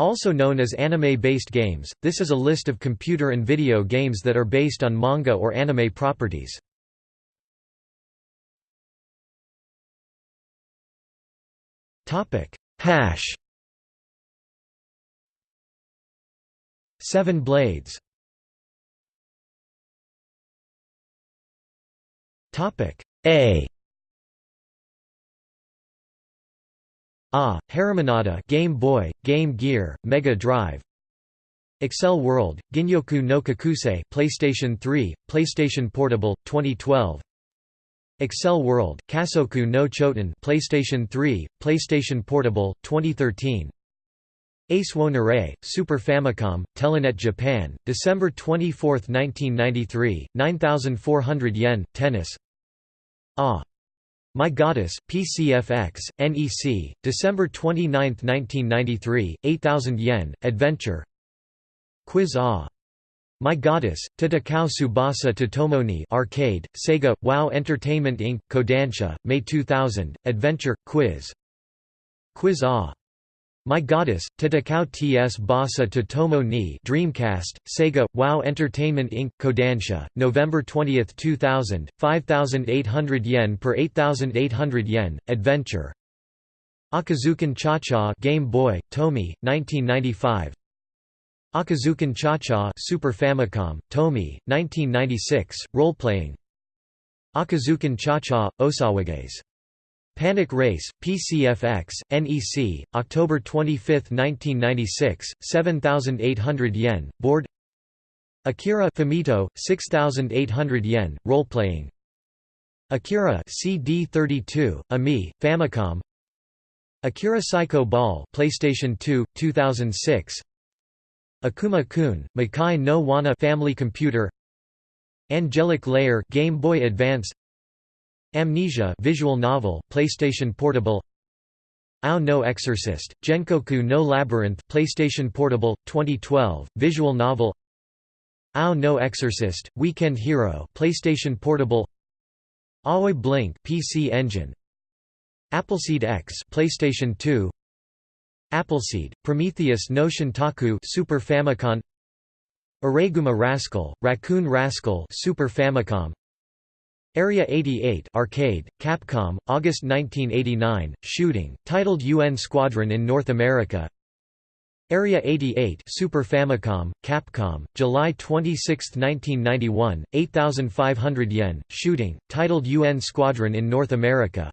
Also known as anime-based games, this is a list of computer and video games that are based on manga or anime properties. Hash. Seven Blades. A Ah, Harimanada Game Boy, Game Gear, Mega Drive. Accel World, Ginyoku no Kakusei PlayStation 3, PlayStation Portable, 2012 Accel World, Kasoku no Choten PlayStation 3, PlayStation Portable, 2013 Ace wo Nare, Super Famicom, Telenet Japan, December 24, 1993, 9400 yen, Tennis. Ah! My Goddess, PCFX, NEC, December 29, 1993, 8000 yen, Adventure Quiz Ah! My Goddess, Tatakao Tsubasa Totomoni Arcade, Sega, WoW Entertainment Inc., Kodansha, May 2000, Adventure, Quiz Quiz Ah! My Goddess, Tatakao TS Basa Totomo ni Dreamcast, Sega, WoW Entertainment Inc., Kodansha, November 20, 2000, 5,800 yen per 8,800 yen, Adventure Akazukin Cha-Cha Game Boy, Tomy, 1995 Akazukin Cha-Cha Super Famicom, Tomy, 1996, role-playing Akazukin Cha-Cha, Osawages. Panic Race, PCFX, NEC, October 25, 1996, 7,800 yen, board. Akira Famito, 6,800 yen, role-playing. Akira CD32, AMI, Famicom. Akira Psycho Ball PlayStation 2, 2006 Akuma-kun, Makai no Wana Family Computer. Angelic Layer Game Boy Advance Amnesia visual novel PlayStation Portable. Ao no Exorcist Genkoku no Labyrinth PlayStation Portable 2012 visual novel. Ao no Exorcist Weekend Hero PlayStation Portable. Aoi Blink PC Engine. Appleseed X PlayStation 2 Appleseed, Prometheus no Shintaku Super Famicom. Araiguma Rascal, Raccoon Rascal Super Famicom Area 88 Arcade, Capcom, August 1989, shooting, titled UN Squadron in North America. Area 88 Super Famicom, Capcom, July 26, 1991, 8500 yen, shooting, titled UN Squadron in North America.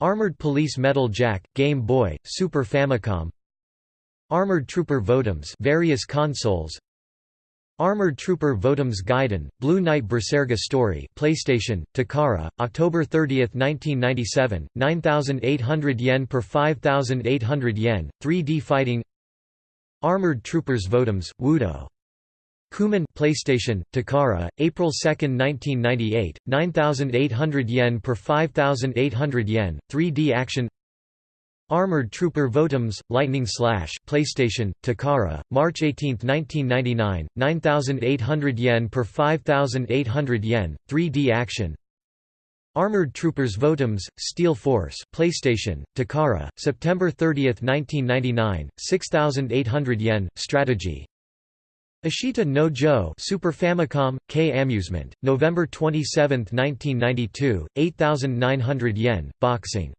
Armored Police Metal Jack, Game Boy, Super Famicom. Armored Trooper Votoms various consoles Armored Trooper Votoms Gaiden, Blue Knight Berserga Story PlayStation, Takara, October 30, 1997, 9,800 yen per 5,800 yen, 3D fighting. Armored Troopers Votoms, Wudo. Kuman PlayStation, Takara, April 2, 1998, 9,800 yen per 5,800 yen, 3D action Armored Trooper Votoms, Lightning Slash PlayStation, Takara, March 18, 1999, 9,800 yen per 5,800 yen, 3D action Armored Troopers Votoms, Steel Force PlayStation, Takara, September 30, 1999, 6,800 yen, strategy Ashita no Joe Super Famicom, K Amusement, November 27, 1992, 8,900 yen, boxing.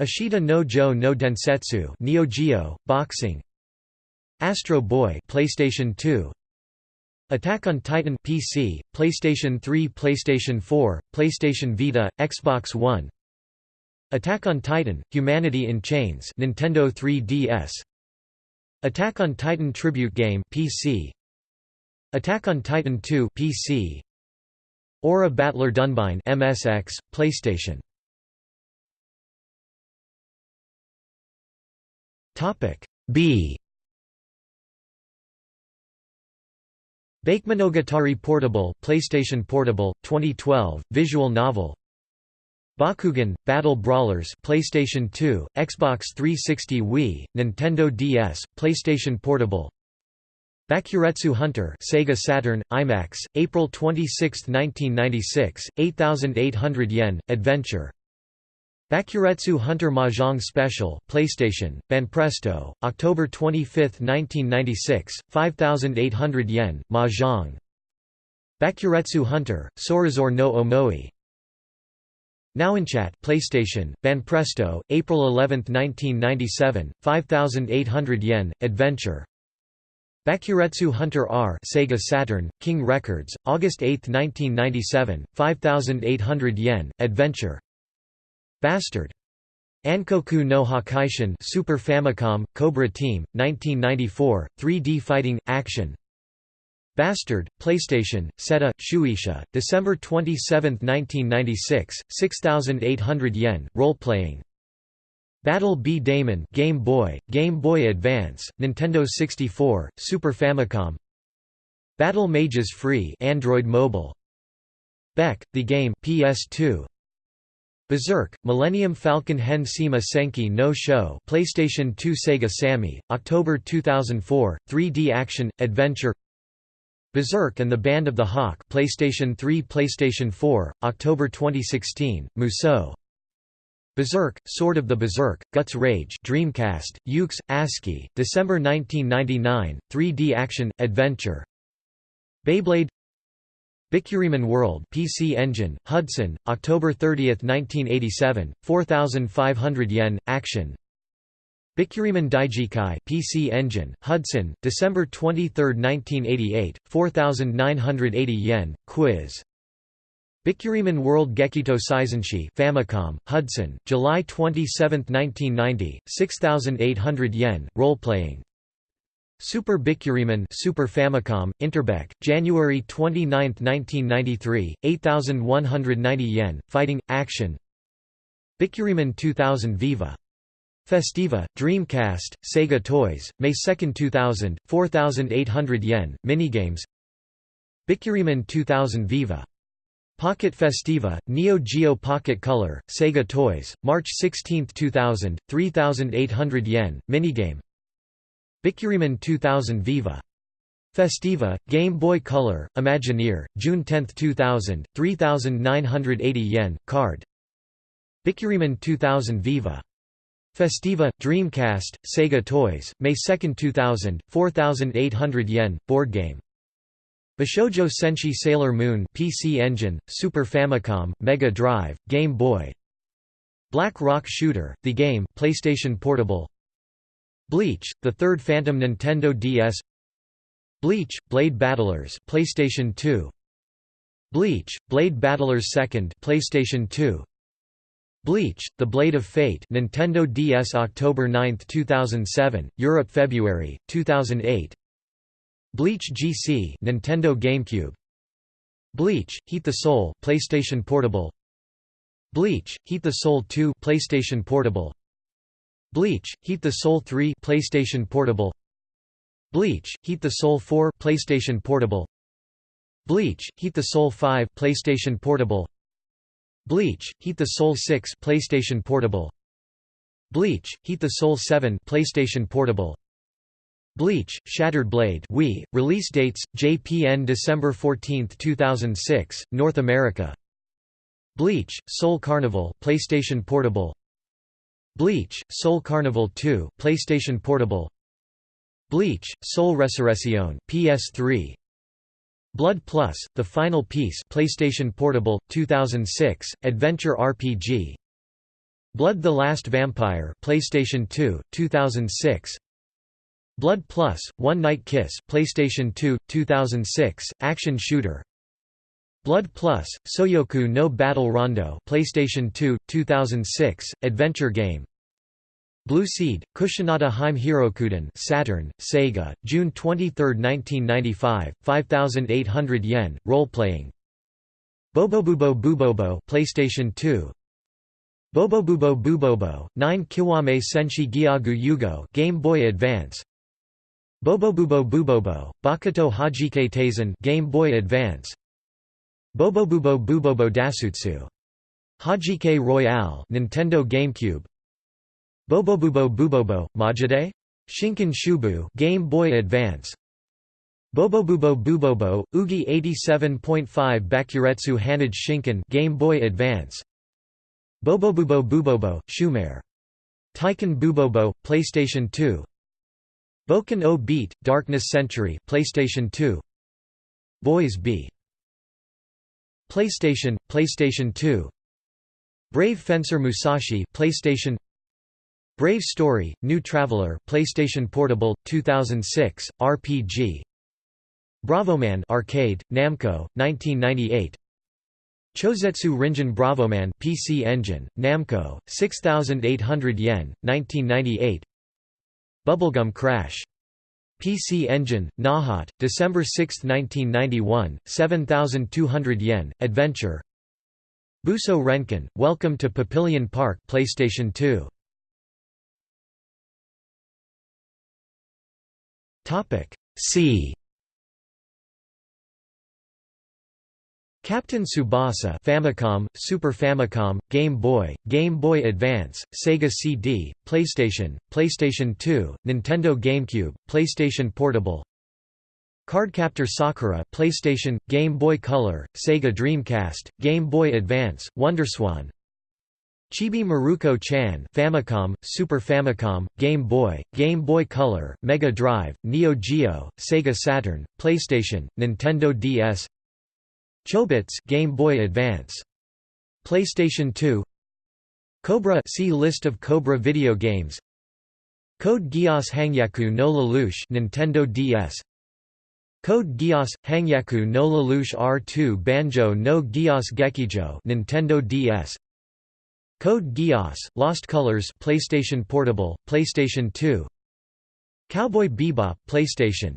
Ashita no Joe no Densetsu Neo Geo, boxing. Astro Boy PlayStation 2. Attack on Titan PC, PlayStation 3, PlayStation 4, PlayStation Vita, Xbox One. Attack on Titan: Humanity in Chains, Nintendo 3DS. Attack on Titan Tribute Game PC Attack on Titan 2 PC Aura Battler Dunbine MSX PlayStation Topic B. Bakemonogatari Portable PlayStation Portable 2012 visual novel. Bakugan, Battle Brawlers PlayStation 2, Xbox 360 Wii, Nintendo DS, PlayStation Portable. Bakuretsu Hunter Sega Saturn, IMAX, April 26, 1996, 8,800 yen, Adventure Bakuretsu Hunter Mahjong Special, PlayStation, Banpresto, October 25, 1996, 5,800 yen, Mahjong. Bakuretsu Hunter, Sorazor no Omoi. Nowinchat PlayStation, Banpresto, April 11, 1997, 5,800 yen, Adventure. Bakuretsu Hunter R Sega Saturn, King Records, August 8, 1997, 5,800 yen, Adventure. Bastard. Ankoku no Hakaishin Super Famicom, Cobra Team, 1994, 3D fighting, action. Bastard, PlayStation, Seta, Shueisha, December 27, 1996, 6,800 yen, role-playing. Battle B. Daman Game Boy, Game Boy Advance, Nintendo 64, Super Famicom. Battle Mages Free Android Mobile. Beck, The Game PS2 Berserk, Millennium Falcon Hen Sima Senki no Show PlayStation 2 Sega Sammy, October 2004, 3D action, adventure. Berserk and the Band of the Hawk PlayStation 3 PlayStation 4, October 2016, Musou Berserk, Sword of the Berserk, Guts Rage Dreamcast, Yuke's, ASCII, December 1999, 3D action, adventure. Beyblade Bikkuriman World PC Engine, Hudson, October 30, 1987, 4,500 yen, action. Bikkuriman Daijikai PC Engine, Hudson, December 23, 1988, 4,980 yen, quiz. Bikkuriman World Gekito Seizenshi Famicom, Hudson, July 27, 1990, 6,800 yen, role-playing Super Bikkuriman Super Famicom, Interbeck, January 29, 1993, 8,190 yen, Fighting, Action Bikkuriman 2000 Viva. Festiva, Dreamcast, Sega Toys, May 2, 2000, 4,800 yen, Minigames Bikkuriman 2000 Viva. Pocket Festiva, Neo Geo Pocket Color, Sega Toys, March 16, 2000, 3,800 yen, Minigame Bikkuriman 2000 Viva. Festiva, Game Boy Color, Imagineer, June 10, 2000, 3,980 yen, card. Bikkuriman 2000 Viva. Festiva, Dreamcast, Sega Toys, May 2, 2000, 4,800 yen, board game. Bishoujo Senshi Sailor Moon PC Engine, Super Famicom, Mega Drive, Game Boy Black Rock Shooter, The Game PlayStation Portable Bleach, the third Phantom Nintendo DS Bleach, Blade Battlers PlayStation 2 Bleach, Blade Battlers 2nd PlayStation 2 Bleach, The Blade of Fate Nintendo DS October 9, 2007, Europe February, 2008 Bleach GC Nintendo GameCube. Bleach, Heat the Soul PlayStation Portable. Bleach, Heat the Soul 2 PlayStation Portable Bleach, Heat the Soul 3 PlayStation Portable. Bleach, Heat the Soul 4 PlayStation Portable. Bleach, Heat the Soul 5 PlayStation Portable. Bleach, Heat the Soul 6 PlayStation Portable. Bleach, Heat the Soul 7 PlayStation Portable. Bleach, Shattered Blade Wii, release dates, JPN December 14, 2006, North America. Bleach, Soul Carnival PlayStation Portable Bleach, Soul Carnival 2, PlayStation Portable. Bleach, Soul Resurrection, PS3 Blood Plus, The Final Piece PlayStation Portable, 2006, Adventure RPG Blood the Last Vampire PlayStation 2, 2006 Blood Plus, One Night Kiss PlayStation 2, 2006, Action Shooter Blood Plus, Soyoku no Battle Rondo PlayStation 2, 2006, adventure game. Blue Seed, Kushinada Heim Hirokuden Saturn, Sega, June 23, 1995, 5800 yen, role-playing. Bobobubo Bubobo PlayStation 2 Bobobubo Bubobo, 9 Kiwame Senshi Gyagu Yugo Game Boy Advance. Bobobubo Bubobo, Bakuto Hajike Taisen Game Boy Advance Bobobubo Bubobo Dasutsu. Hajike Royale Nintendo GameCube Bobobubo Bubobo, Majide? Shinken Shubu Game Boy Advance Bobobubo Bubobo, Ugi 87.5 Bakuretsu Hanage Shinken Game Boy Advance Bobobubo Bubobo, Shumare. Taiken Bubobo, PlayStation 2 Boken o Beat, Darkness Century PlayStation 2 Boys B PlayStation, PlayStation 2 Brave Fencer Musashi PlayStation. Brave Story, New Traveler PlayStation Portable, 2006, RPG Bravoman Arcade, Namco, 1998 Chozetsu Ringen Bravoman PC Engine, Namco, 6800 yen, 1998 Bubblegum Crash. PC Engine, Nahat, December 6, 1991, 7200 yen, Adventure Buso Renkin, Welcome to Papillon Park PlayStation 2. C Captain Tsubasa Famicom, Super Famicom, Game Boy, Game Boy Advance, Sega CD, PlayStation, PlayStation 2, Nintendo GameCube, PlayStation Portable Cardcaptor Sakura PlayStation, Game Boy Color, Sega Dreamcast, Game Boy Advance, WonderSwan Chibi Maruko Chan Famicom, Super Famicom, Game Boy, Game Boy Color, Mega Drive, Neo Geo, Sega Saturn, PlayStation, Nintendo DS Chobits Game Boy Advance. PlayStation 2 Cobra see list of Cobra video games. Code Geass Hangyaku no Lelouch Nintendo DS Code Geass Hangyaku no Lelouch R2 Banjo no Geass Gekijo Nintendo DS Code Geass Lost Colors PlayStation Portable PlayStation 2 Cowboy Bebop PlayStation.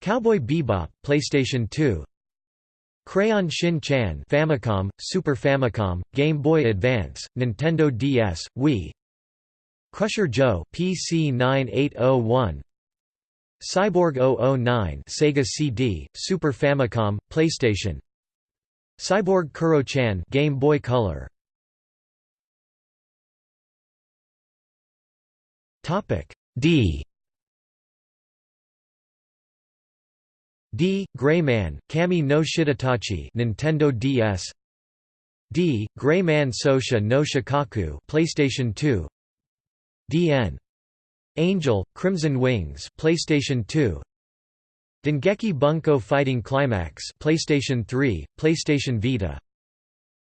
Cowboy Bebop PlayStation 2 Crayon Shin Chan Famicom, Super Famicom, Game Boy Advance, Nintendo DS, Wii Crusher Joe PC 9801 Cyborg 009 Sega CD, Super Famicom, PlayStation Cyborg Kuro-chan Game Boy Color. Topic D D. Gray Man, Kami no Shidatachi Nintendo DS D. Gray Man Sosha no Shikaku PlayStation 2 DN Angel Crimson Wings PlayStation 2 Dengeki Bunko Fighting Climax PlayStation 3 PlayStation Vita.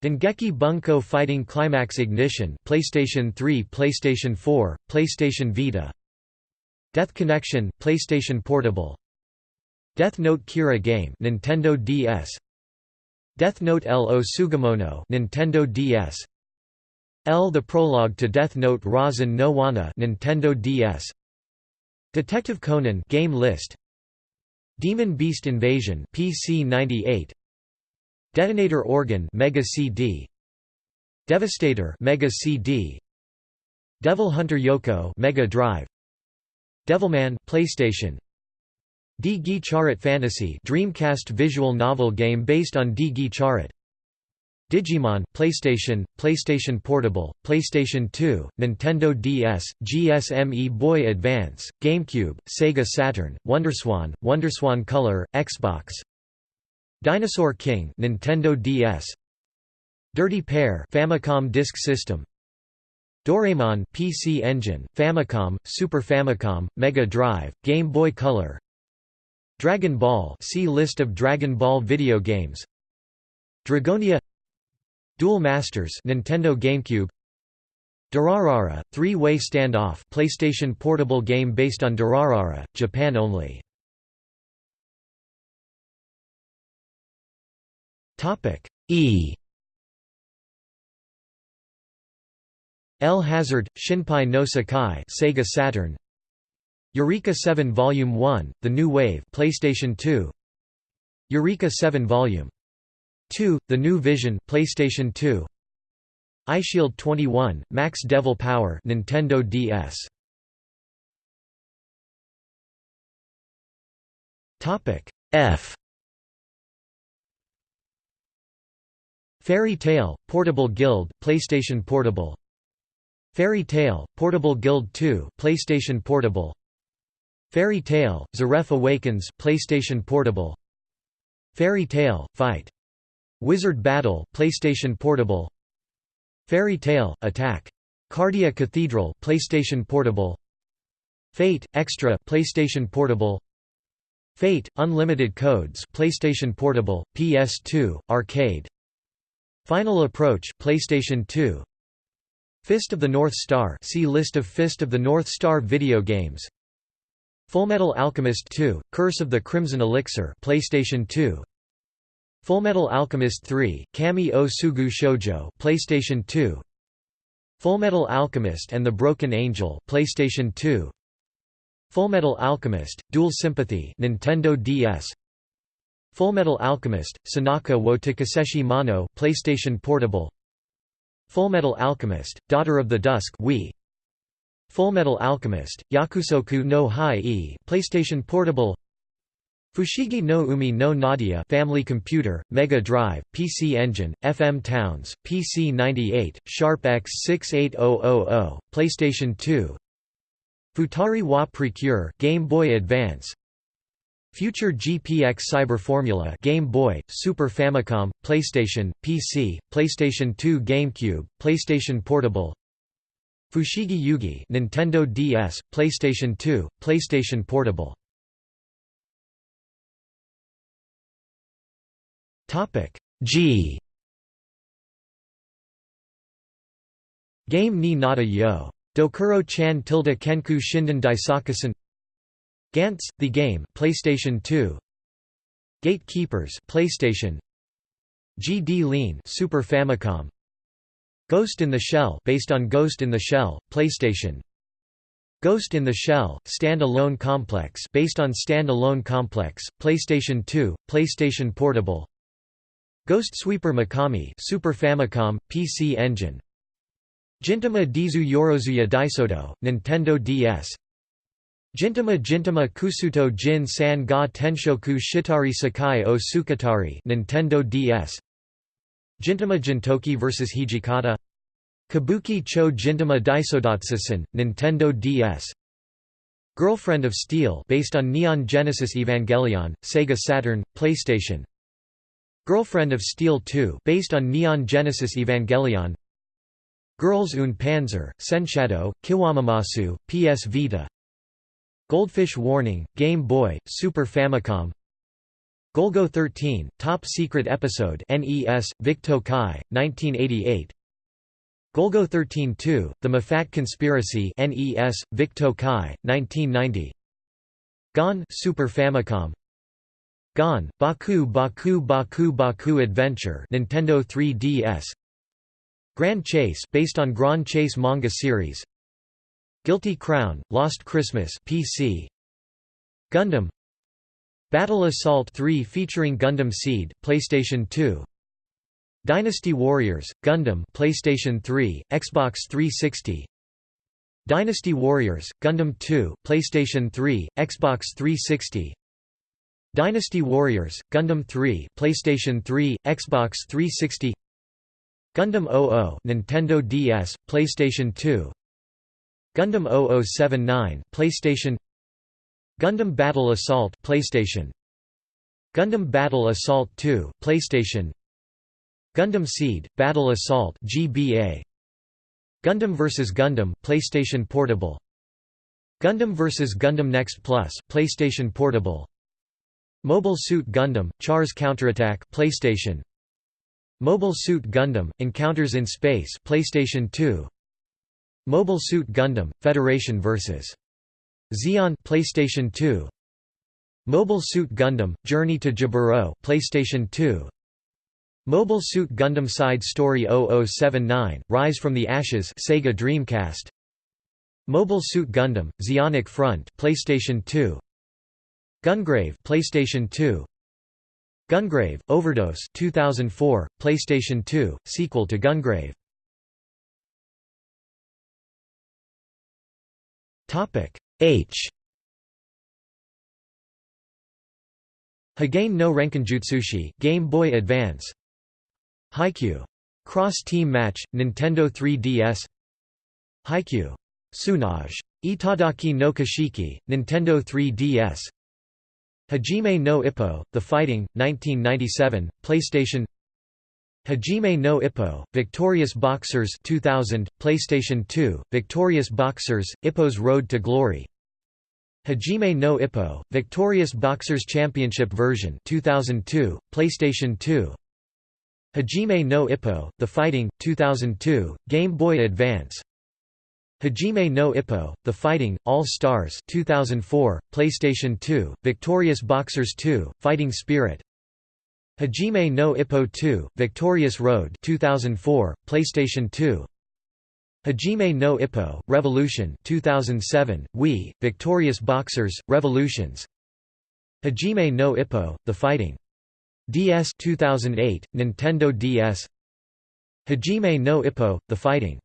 Dengeki Bunko Fighting Climax Ignition PlayStation 3 PlayStation 4 PlayStation Vita. Death Connection PlayStation Portable Death Note Kira game Nintendo DS Death Note L.O. Sugamono Nintendo DS L the prologue to Death Note Rasen no Wana Nintendo DS Detective Conan game list. Demon Beast Invasion PC 98 Detonator Organ Mega CD Devastator Mega CD Devil Hunter Yoko Mega Drive. Devilman PlayStation D. Gi Fantasy Dreamcast visual novel game based on D. Gi Digimon PlayStation, PlayStation Portable, PlayStation 2, Nintendo DS, Game Boy Advance, GameCube, Sega Saturn, WonderSwan, WonderSwan Color, Xbox. Dinosaur King Nintendo DS Dirty Pair Famicom Disk System. Doraemon PC Engine, Famicom, Super Famicom, Mega Drive, Game Boy Color Dragon Ball see List of Dragon Ball video games. Dragonia Duel Masters Nintendo GameCube. Durarara, three-way standoff PlayStation portable game based on Durarara, Japan only. Topic E. E L Hazard, Shinpai no Sakai Sega Saturn Eureka 7 Volume 1, The New Wave PlayStation 2 Eureka 7 Volume 2, The New Vision PlayStation 2 Eyeshield 21, Max Devil Power Nintendo DS Topic F. Fairy Tail Portable Guild PlayStation Portable. Fairy Tail Portable Guild 2 PlayStation Portable Fairy Tail, Zeref Awakens PlayStation Portable Fairy Tail, Fight! Wizard Battle PlayStation Portable Fairy Tail Attack. Cardia Cathedral PlayStation Portable. Fate Extra PlayStation Portable. Fate Unlimited Codes PlayStation Portable, PS2, Arcade. Final Approach PlayStation 2. Fist of the North Star see List of Fist of the North Star video games. Fullmetal Alchemist 2: Curse of the Crimson Elixir PlayStation 2. Fullmetal Alchemist 3: Kami o Sugu Shoujo PlayStation 2. Fullmetal Alchemist and the Broken Angel PlayStation 2. Fullmetal Alchemist: Dual Sympathy Nintendo DS. Fullmetal Alchemist: Sonaka wo Takaseshi Mano PlayStation Portable. Fullmetal Alchemist: Daughter of the Dusk Wii. Fullmetal Alchemist: Yakusoku no Hai-e PlayStation Portable. Fushigi no Umi no Nadia Family Computer, Mega Drive, PC Engine, FM Towns, PC 98, Sharp X68000, PlayStation 2 Futari wa Precure Game Boy Advance Future GPX Cyber Formula Game Boy, Super Famicom, PlayStation, PC, PlayStation 2 GameCube, PlayStation Portable Fushigi Yugi Nintendo DS, PlayStation 2, PlayStation Portable. Topic G. Game ni nata yo. Dokuro chan tilde kenku shinden daisakusen. Gantz, the game PlayStation 2 Gatekeepers PlayStation. GD Lean Super Famicom Ghost in the Shell based on Ghost in the Shell PlayStation. Ghost in the Shell Stand-alone complex based on Stand-alone complex PlayStation 2 PlayStation Portable. Ghost Sweeper Mikami Super Famicom PC Engine. Gintama Dizu Yorozuya Daisoto, Nintendo DS Gintama Gintama Kusuto Jin San ga Tenshoku Shitari Sakai o Sukatari Nintendo DS Gintama Gintoki vs Hijikata. Kabuki Cho Gintama Daisodatsusen, Nintendo DS Girlfriend of Steel based on Neon Genesis Evangelion, Sega Saturn, PlayStation. Girlfriend of Steel 2 based on Neon Genesis Evangelion. Girls und Panzer, Senshadow, Kiwamamasu, PS Vita. Goldfish Warning, Game Boy, Super Famicom Golgo 13, Top Secret Episode NES, Vic Tokai, 1988 Golgo 13-2, The Mafat Conspiracy NES, Vic Tokai, 1990 Gone Super Famicom. Gone, Baku Baku Baku Baku Adventure Nintendo 3DS Grand Chase based on Grand Chase manga series. Guilty Crown, Lost Christmas PC Gundam Battle Assault 3 featuring Gundam Seed, PlayStation 2 Dynasty Warriors, Gundam PlayStation 3, Xbox 360 Dynasty Warriors, Gundam 2, PlayStation 3, Xbox 360 Dynasty Warriors, Gundam 3, PlayStation 3, Xbox 360 Gundam 00 Nintendo DS, PlayStation 2 Gundam 0079 PlayStation Gundam Battle Assault PlayStation. Gundam Battle Assault 2 PlayStation. Gundam Seed Battle Assault GBA Gundam vs Gundam PlayStation Portable. Gundam vs Gundam Next Plus PlayStation Portable. Mobile Suit Gundam Char's Counterattack PlayStation. Mobile Suit Gundam Encounters in Space PlayStation 2 Mobile Suit Gundam Federation vs Zeon PlayStation 2 Mobile Suit Gundam Journey to Jaburo PlayStation 2 Mobile Suit Gundam Side Story 0079 Rise from the Ashes Sega Dreamcast. Mobile Suit Gundam Zeonic Front PlayStation 2 Gungrave PlayStation 2 Gungrave, Overdose 2004, PlayStation 2, sequel to Gungrave. H Hagane no Renkinjutsushi Game Boy Advance Haikyuu. Cross Team Match, Nintendo 3DS Haikyuu. Tsunage. Itadaki no Kashiki, Nintendo 3DS Hajime no Ippo, The Fighting, 1997, PlayStation Hajime no Ippo, Victorious Boxers 2000, PlayStation 2, Victorious Boxers, Ippo's Road to Glory. Hajime no Ippo, Victorious Boxers Championship version 2002, PlayStation 2 Hajime no Ippo, The Fighting, 2002, Game Boy Advance. Hajime no Ippo, The Fighting, All Stars 2004, PlayStation 2, Victorious Boxers 2, Fighting Spirit Hajime no Ippo 2, Victorious Road 2004, PlayStation 2 Hajime no Ippo, Revolution 2007, Wii, Victorious Boxers, Revolutions. Hajime no Ippo, The Fighting. DS 2008, Nintendo DS Hajime no Ippo, The Fighting.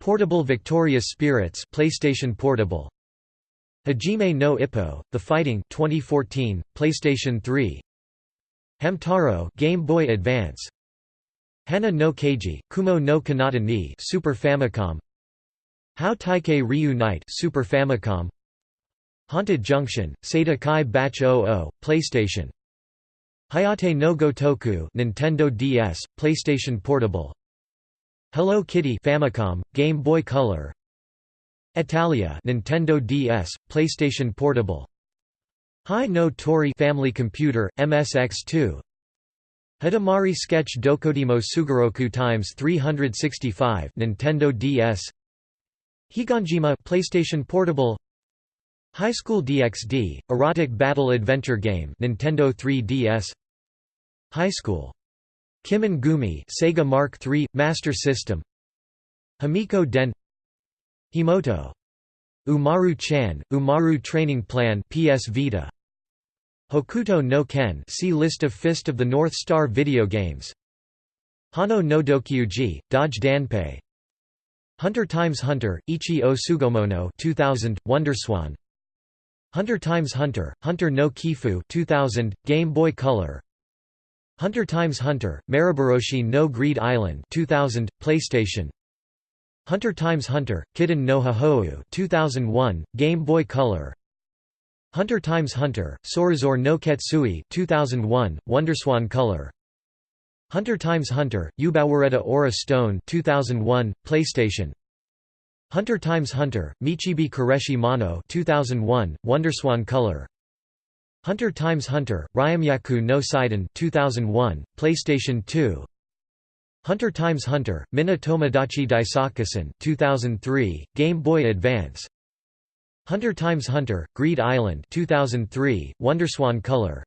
Portable Victorious Spirits PlayStation Portable. Hajime no Ippo, The Fighting 2014, PlayStation 3 Hamtaro Game Boy Advance. Hana no Keiji, Kumo no Kanata ni Super Famicom. How Taikei Reunite Super Famicom. Haunted Junction, Sata Kai Batch 00, PlayStation. Hayate no Gotoku Nintendo DS, PlayStation Portable. Hello Kitty Famicom, Game Boy Color. Italia Nintendo DS, PlayStation Portable Hi no Tori Family Computer, MSX2 Hidamari Sketch Dokodemo Sugoroku times 365 Nintendo DS Higanjima PlayStation Portable. High School DxD Erotic Battle Adventure Game Nintendo 3DS High School. Kimengumi Sega Mark III Master System. Hamiko Den. Himoto. Umaru-chan Umaru Training Plan PS Vita Hokuto no Ken see List of Fist of the North Star video games. Hano no Dokyuji, Dodge Danpei. Hunter x Hunter, Ichi o Sugomono 2000, Wonderswan. Hunter x Hunter, Hunter no Kifu 2000, Game Boy Color. Hunter x Hunter, Maboroshi no Greed Island 2000, PlayStation. Hunter x Hunter, Kitten no Hahou 2001, Game Boy Color Hunter x Hunter, Sorazor no Ketsui 2001, Wonderswan Color. Hunter x Hunter, Ubawareta Aura Stone 2001, PlayStation. Hunter x Hunter, Michibi Koreshi Mono 2001, Wonderswan Color. Hunter x Hunter, Ryamyaku no Saiden 2001, PlayStation 2 Hunter x Hunter, Mina Tomodachi Daisakusen 2003, Game Boy Advance Hunter x Hunter, Greed Island 2003, Wonderswan Color.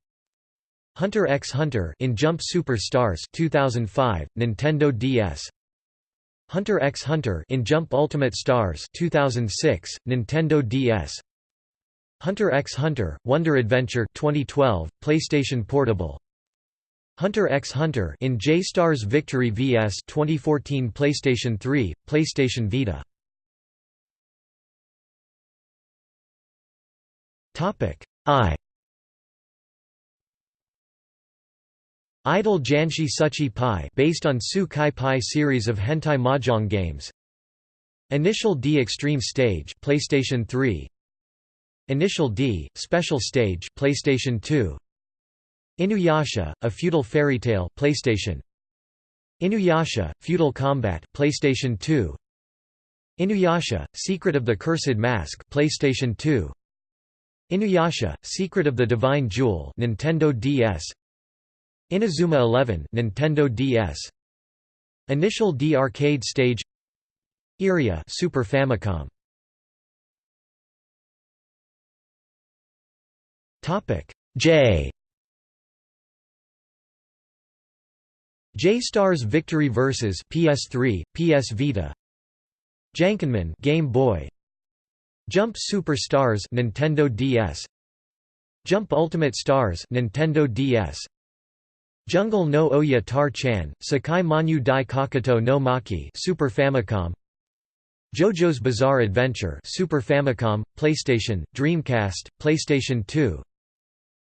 Hunter x Hunter in Jump Super Stars 2005, Nintendo DS Hunter x Hunter in Jump Ultimate Stars 2006, Nintendo DS Hunter x Hunter, Wonder Adventure 2012, PlayStation Portable. Hunter x Hunter in J-Stars Victory vs 2014 PlayStation 3, PlayStation Vita I. Idol Janshi Suchi Pai based on Su Kai Pai series of hentai mahjong games. Initial D Extreme Stage PlayStation 3 Initial D Special Stage PlayStation 2 Inuyasha A Feudal Fairy Tale PlayStation. Inuyasha Feudal Combat PlayStation 2 Inuyasha Secret of the Cursed Mask PlayStation 2 Inuyasha: Secret of the Divine Jewel, Nintendo DS. Inazuma 11, Nintendo DS. Initial D arcade stage. Iria, Super Famicom. Topic J. J Stars Victory Versus PS3, PS Vita. Jankenman Game Boy Jump Super Stars Nintendo DS Jump Ultimate Stars Nintendo DS Jungle no Oya Tar-chan Sakai Manyu Dai Kakato no Maki Super Famicom. JoJo's Bizarre Adventure Super Famicom PlayStation Dreamcast PlayStation 2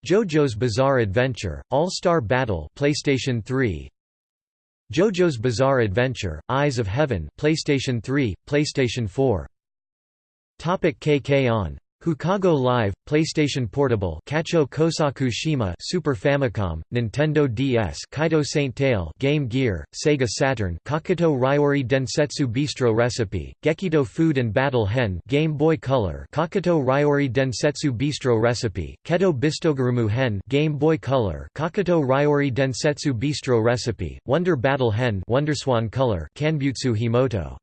JoJo's Bizarre Adventure All-Star Battle PlayStation 3 JoJo's Bizarre Adventure Eyes of Heaven PlayStation 3 PlayStation 4 Topic KK on. Hukago Live, PlayStation Portable, Kacho Kosaku Shima, Super Famicom, Nintendo DS, Kaito Saint Tail, Game Gear, Sega Saturn, Kakuto Ryori Densetsu Bistro Recipe, Gekito Food and Battle Hen, Game Boy Color, Kakuto Ryori Densetsu Bistro Recipe, Keto Bistogarumu Hen, Game Boy Color, Kakuto Ryori Densetsu Bistro Recipe, Wonder Battle Hen, Wonderswan Color, Kanbutsu Himoto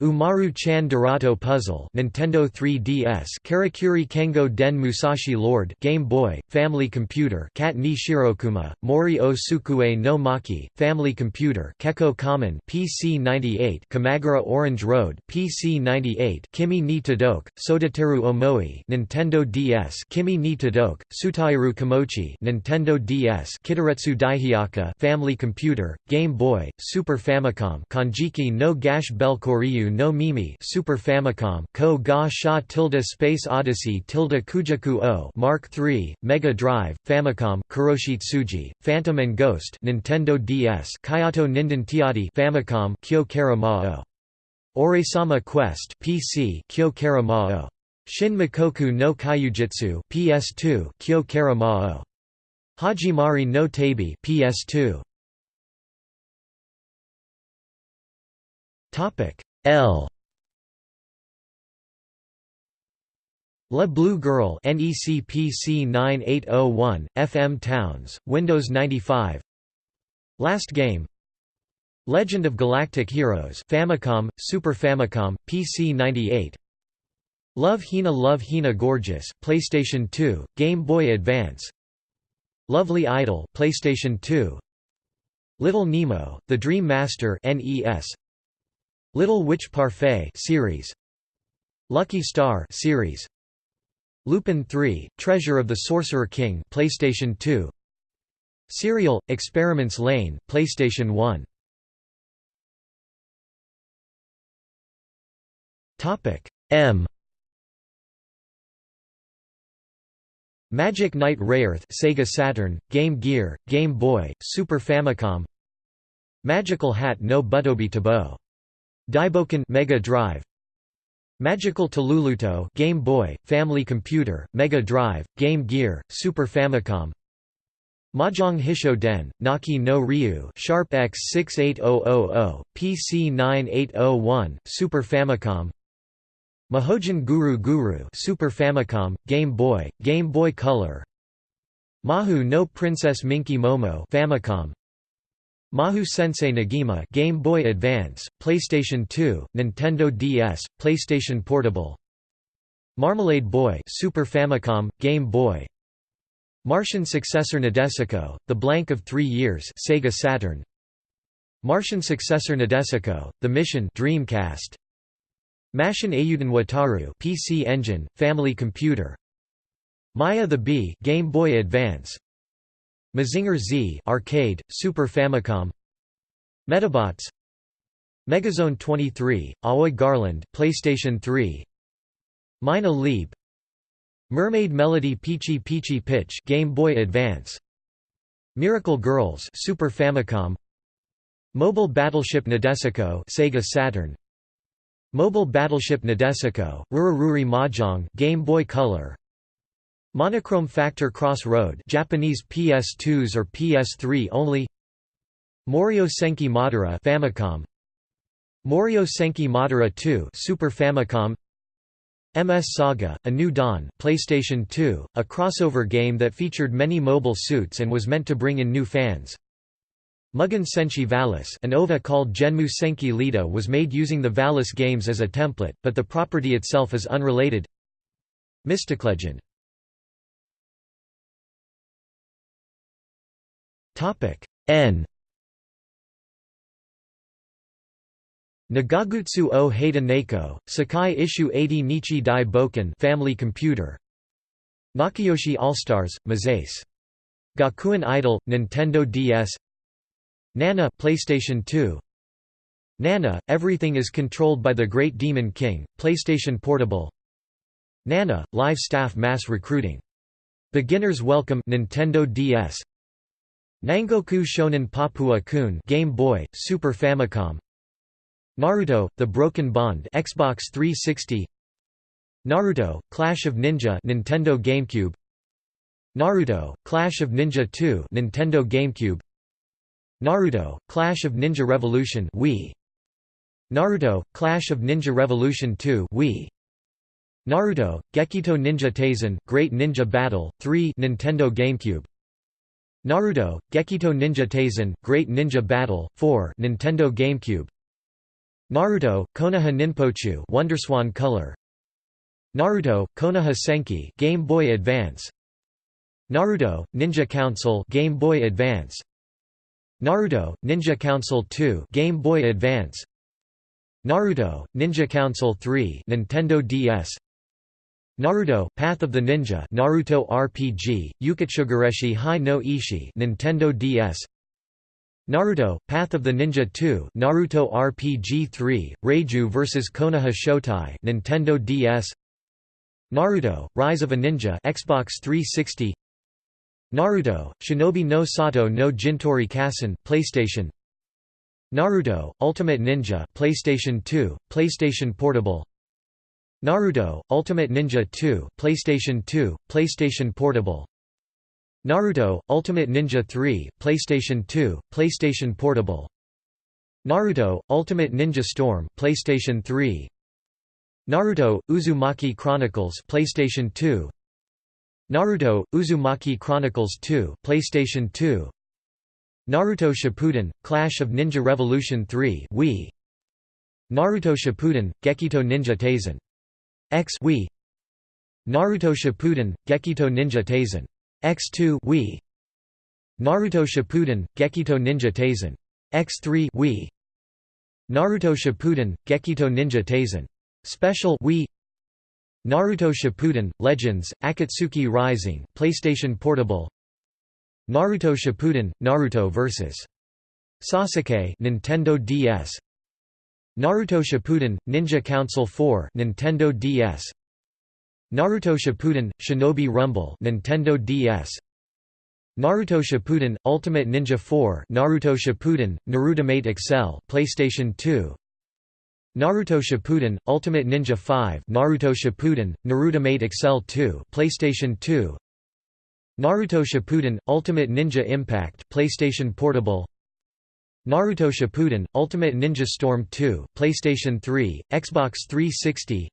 Umaru-chan Darato Puzzle Nintendo 3DS Karakuri Kengo Den Musashi Lord Game Boy, Family Computer Kat ni Shirokuma, Mori o Sukue no Maki, Family Computer Keko Common PC 98 Kimagure Orange Road PC 98 Kimi ni Todoke, Sodateru Omoi Nintendo DS Kimi ni Todoke, Sutairu Kimochi Nintendo DS Kiteretsu Daihyakka Family Computer, Game Boy, Super Famicom Konjiki no Gash Bell Koryu no Mimi Super Famicom Ko ga sha tilde Space Odyssey tilde Kujaku o Mark III, Mega Drive, Famicom, Kuroshitsuji, Phantom and Ghost Nintendo DS Kyoto Ninden Tiati Famicom Kyo Kara o. Oresama Quest PC Kyo Kara o. Shin Mikoku no Kyujitsu PS2 Kyo Kara o. Hajimari no Tabi PS2 Topic L. La Blue Girl NECPC 9801 FM Towns Windows 95 Last Game. Legend of Galactic Heroes Famicom Super Famicom PC 98 Love Hina Love Hina Gorgeous PlayStation 2 Game Boy Advance. Lovely Idol PlayStation 2 Little Nemo The Dream Master NES Little Witch Parfait series Lucky Star series Lupin 3 Treasure of the Sorcerer King PlayStation 2 Serial Experiments Lain PlayStation 1 Topic M. Magic Knight Rayearth Sega Saturn Game Gear Game Boy Super Famicom Magical Hat no Butobi Tabo Daiboken Mega Drive. Magical Taruruto Game Boy, Family Computer, Mega Drive, Game Gear, Super Famicom. Mahjong Hisho Den, Naki no Ryu Sharp X 68000, PC 9801, Super Famicom. Mahojin Guru Guru Super Famicom, Game Boy, Game Boy Color. Mahu no Princess Minky Momo Famicom Mahou Sensei Negima Game Boy Advance, PlayStation 2, Nintendo DS, PlayStation Portable. Marmalade Boy Super Famicom, Game Boy. Martian successor Nadesico, The Blank of Three Years Sega Saturn. Martian successor Nadesico, The Mission Dreamcast. Mashin Ayuden Wataru PC Engine, Family Computer. Maya the Bee Game Boy Advance Mazinger Z arcade, Super Famicom. Medabots Megazone 23, Aoi Garland PlayStation 3 Mina Leap. Mermaid Melody Peachy Peachy Pitch Game Boy Advance. Miracle Girls Super Famicom. Mobile Battleship Nadesico Sega Saturn. Mobile Battleship Nadesico Ruraruri Mahjong Game Boy Color Monochrome Factor Cross Road Japanese PS2s or PS3 only. Morio Senki Madara Famicom. Morio Senki Madara 2 Super Famicom. MS Saga: A New Dawn PlayStation 2, a crossover game that featured many mobile suits and was meant to bring in new fans. Mugen Senshi Valis an OVA called Genmu Senki Lita was made using the Valis games as a template, but the property itself is unrelated. Mysticlegend N. Nagagutsu o Heida Neko, Sakai Issue 80 Nichi Dai Boken Family Computer. Nakayoshi All-Stars, Mazace. Gakuen Idol, Nintendo DS Nana PlayStation 2 Nana, Everything is Controlled by the Great Demon King, PlayStation Portable. Nana, Live Staff Mass Recruiting. Beginner's Welcome Nintendo DS Nangoku Shonen Papua Kun Game Boy, Super Famicom. Naruto: The Broken Bond Xbox 360 Naruto Clash of Ninja Nintendo GameCube. Naruto Clash of Ninja 2 Nintendo GameCube. Naruto Clash of Ninja Revolution Wii. Naruto Clash of Ninja Revolution 2 Wii. Naruto Gekito Ninja Taisen Great Ninja Battle 3 Nintendo GameCube Naruto Gekito Ninja Taisen Great Ninja Battle 4 Nintendo GameCube. Naruto Konoha Ninpocho Wonderswan Color. Naruto Konoha Senki Game Boy Advance. Naruto Ninja Council Game Boy Advance. Naruto Ninja Council 2 Game Boy Advance. Naruto Ninja Council 3 Nintendo DS Naruto Path of the Ninja Naruto RPG Uketsugareshi Hai no Ishi Nintendo DS Naruto Path of the Ninja 2 Naruto RPG 3 Reiju vs Konoha Shotai Nintendo DS Naruto Rise of a Ninja Xbox 360 Naruto, Shinobi no Sato no Jintori Kassen, PlayStation. Naruto, Ultimate Ninja PlayStation 2, PlayStation Portable Naruto, Ultimate Ninja 2 PlayStation 2, PlayStation Portable. Naruto, Ultimate Ninja 3 PlayStation 2, PlayStation Portable. Naruto, Ultimate Ninja Storm PlayStation 3 Naruto, Uzumaki Chronicles PlayStation 2 Naruto Uzumaki Chronicles 2 PlayStation 2 Naruto Shippuden Clash of Ninja Revolution 3 Wii. Naruto Shippuden Gekito Ninja Taisen X Wii Naruto Shippuden Gekito Ninja Taisen X2 Wii Naruto Shippuden Gekito Ninja Taisen X3 Wii Naruto Shippuden Gekito Ninja Taisen Special Wii Naruto Shippuden Legends Akatsuki Rising PlayStation Portable. Naruto Shippuden Naruto vs Sasuke Nintendo DS Naruto Shippuden Ninja Council 4 Nintendo DS Naruto Shippuden Shinobi Rumble Nintendo DS Naruto Shippuden Ultimate Ninja 4 Naruto Shippuden Narutimate Accel PlayStation 2 Naruto Shippuden Ultimate Ninja 5 Naruto Shippuden Narutimate Accel 2 PlayStation 2 Naruto Shippuden Ultimate Ninja Impact PlayStation Portable Naruto Shippuden Ultimate Ninja Storm 2 PlayStation 3 Xbox 360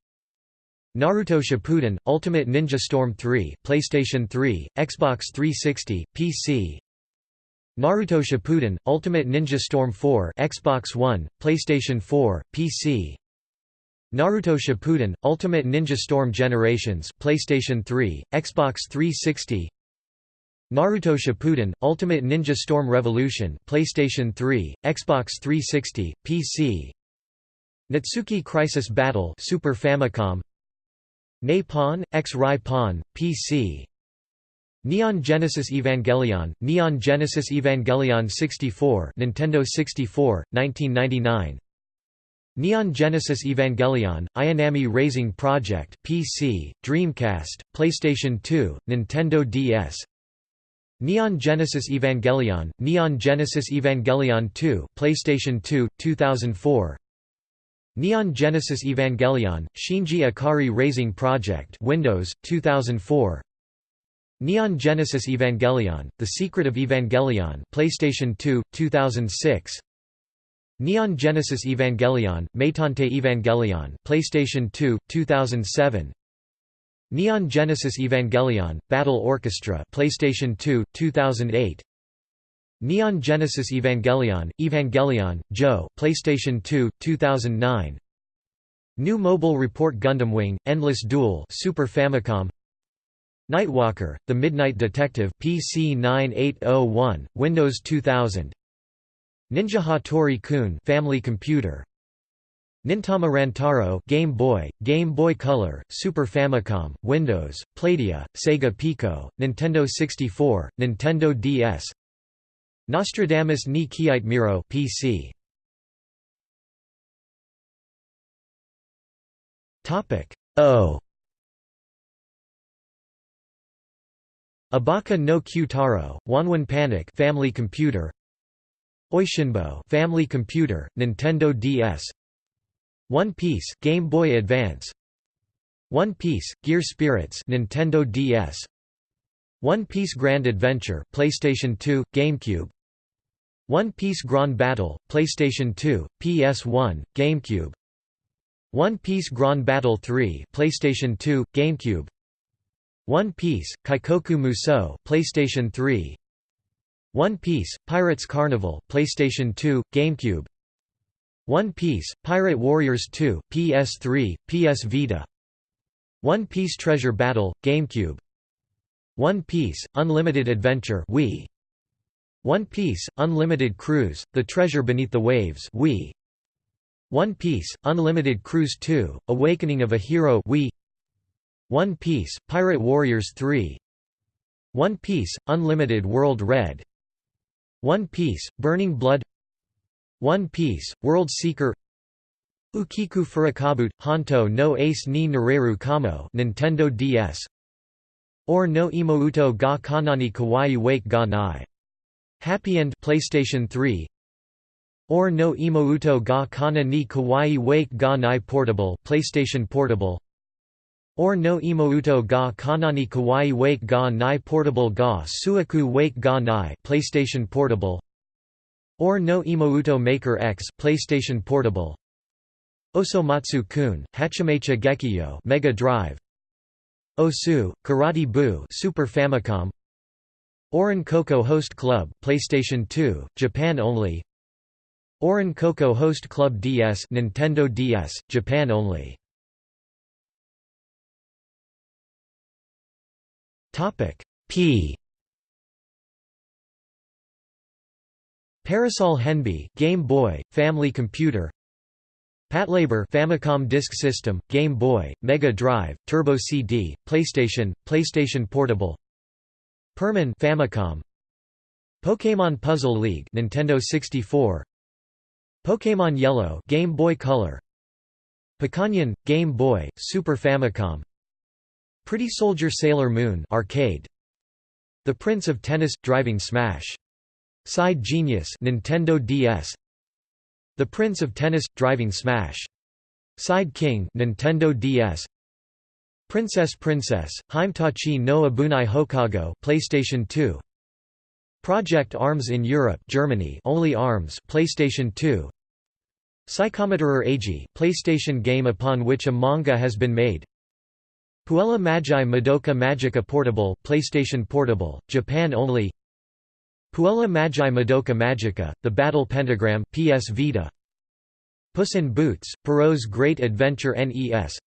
Naruto Shippuden Ultimate Ninja Storm 3 PlayStation 3 Xbox 360 PC Naruto Shippuden Ultimate Ninja Storm 4 Xbox One, PlayStation 4, PC Naruto Shippuden Ultimate Ninja Storm Generations PlayStation 3, Xbox 360 Naruto Shippuden Ultimate Ninja Storm Revolution PlayStation 3, Xbox 360, PC Natsuki Crisis Battle Super Famicom Napon, X-Rai Pon, PC Neon Genesis Evangelion, Neon Genesis Evangelion 64, Nintendo 64, 1999. Neon Genesis Evangelion, Ayanami Raising Project, PC, Dreamcast, PlayStation 2, Nintendo DS. Neon Genesis Evangelion, Neon Genesis Evangelion 2, PlayStation 2, 2004. Neon Genesis Evangelion, Shinji Ikari Raising Project, Windows, 2004. Neon Genesis Evangelion: The Secret of Evangelion, PlayStation 2, 2006. Neon Genesis Evangelion: Meitantei Evangelion, PlayStation 2, 2007. Neon Genesis Evangelion: Battle Orchestra, PlayStation 2, 2008. Neon Genesis Evangelion: Evangelion, Joe, PlayStation 2, 2009. New Mobile Report Gundam Wing: Endless Duel, Super Famicom. Nightwalker, The Midnight Detective PC 9801, Windows 2000 Ninja Hattori-kun Family Computer Nintama Rantaro Game Boy, Game Boy Color, Super Famicom, Windows, Playdia, Sega Pico, Nintendo 64, Nintendo DS Nostradamus ni Kiite Miro PC Topic O. Obake no Q Taro, Wanwan Panic Family Computer. Oishinbo Family Computer, Nintendo DS One Piece Game Boy Advance. One Piece Gear Spirits Nintendo DS One Piece Grand Adventure PlayStation 2 GameCube. One Piece Grand Battle PlayStation 2 PS1 GameCube. One Piece Grand Battle 3 PlayStation 2 GameCube. One Piece Kaikoku Musou PlayStation 3 One Piece Pirates Carnival PlayStation 2 GameCube One Piece Pirate Warriors 2 PS3 PS Vita one Piece Treasure Battle, GameCube One Piece, Unlimited Adventure Wii. One Piece, Unlimited Cruise, The Treasure Beneath the Waves Wii. One Piece, Unlimited Cruise 2, Awakening of a Hero Wii. One Piece, Pirate Warriors 3 One Piece, Unlimited World Red One Piece, Burning Blood One Piece, World Seeker Ukiku Furukabu Honto no Ace ni Nareru Kamo Nintendo DS Ore no Imouto ga Kanani Kawaii Wake ga Nai Happy End PlayStation 3 Ore no Imouto ga Kana ni Kawaii Wake ga Nai Portable PlayStation Portable Ore no Imouto ga Kanani Kawaii Wake ga Nai Portable ga Suaku Wake ga Nai PlayStation Portable Ore no Imouto Maker X PlayStation Portable. Osomatsu-kun, Hachamecha Gekiyo Mega Drive. Osu, Karate Bu Super Famicom. Ouran Koko Host Club PlayStation 2, Japan only. Ouran Koko Host Club DS Nintendo DS, Japan only. Topic P Parasol Henbee Game Boy, Family Computer Patlabor Famicom Disk System, Game Boy, Mega Drive, Turbo CD, PlayStation, PlayStation Portable. Perman Famicom. Pokémon Puzzle League, Nintendo 64. Pokémon Yellow, Game Boy Color. Picanyon, Game Boy, Super Famicom. Pretty Soldier Sailor Moon arcade. The Prince of Tennis Driving Smash. Side Genius Nintendo DS the Prince of Tennis – Driving Smash. Side King Nintendo DS. Princess Princess, Heimtachi no Abunai Hokago PlayStation 2. Project Arms in Europe Germany only Arms PlayStation 2. Psychometerer Agi PlayStation game upon which a manga has been made. Puella Magi Madoka Magica Portable PlayStation Portable, Japan only Puella Magi Madoka Magica, The Battle Pentagram PS Vita. Puss in Boots, Perrault's Great Adventure NES